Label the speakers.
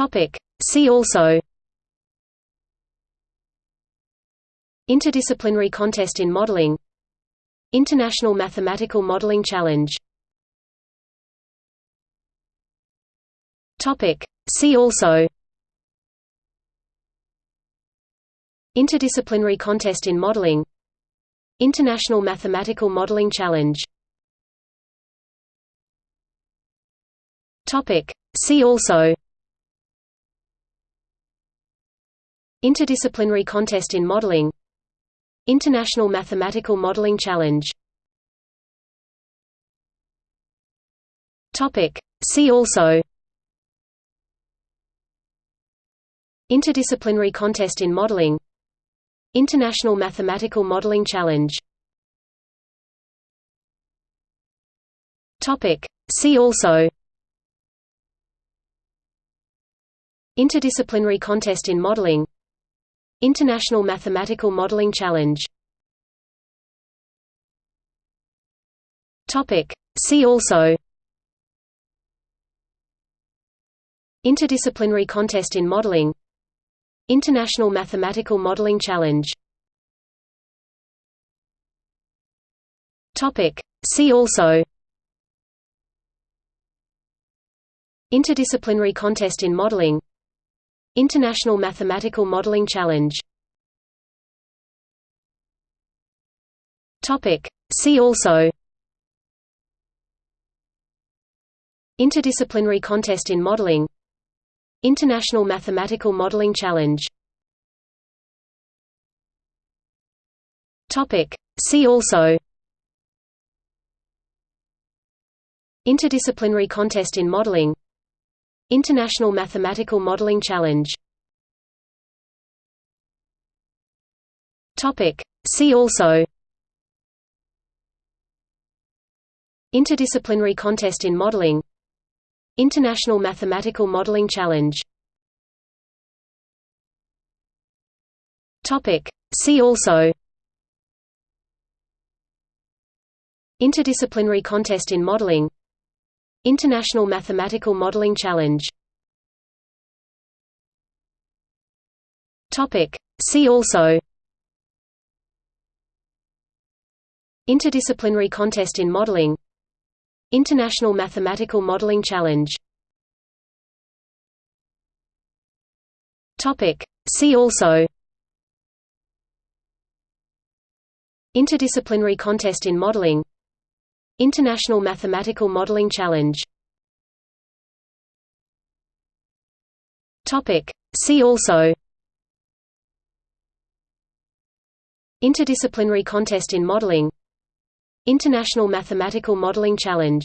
Speaker 1: Topic. See also. Interdisciplinary contest in modeling. International Mathematical Modeling Challenge. Topic. See also. Interdisciplinary contest in modeling. International Mathematical Modeling Challenge. Topic. See also Interdisciplinary contest in modeling. International Mathematical Modeling Challenge. See also. Interdisciplinary contest in modeling. International Mathematical Modeling Challenge. See also. Interdisciplinary contest in modeling International Mathematical Modeling Challenge. See also. Interdisciplinary contest in modeling. International Mathematical Modeling Challenge. See also. Interdisciplinary contest in modeling International Mathematical Modeling Challenge. See also. Interdisciplinary contest in modeling. International Mathematical Modeling Challenge. See also. Interdisciplinary contest in modeling International Mathematical Modeling Challenge. See also. Interdisciplinary contest in modeling. International Mathematical Modeling Challenge. See also. Interdisciplinary contest in modeling International Mathematical Modeling Challenge. Topic. See also. Interdisciplinary contest in modeling. International Mathematical Modeling Challenge. Topic. See also. Interdisciplinary contest in modeling International Mathematical Modeling Challenge. See also. Interdisciplinary contest in modeling. International Mathematical Modeling Challenge